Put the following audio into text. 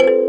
you.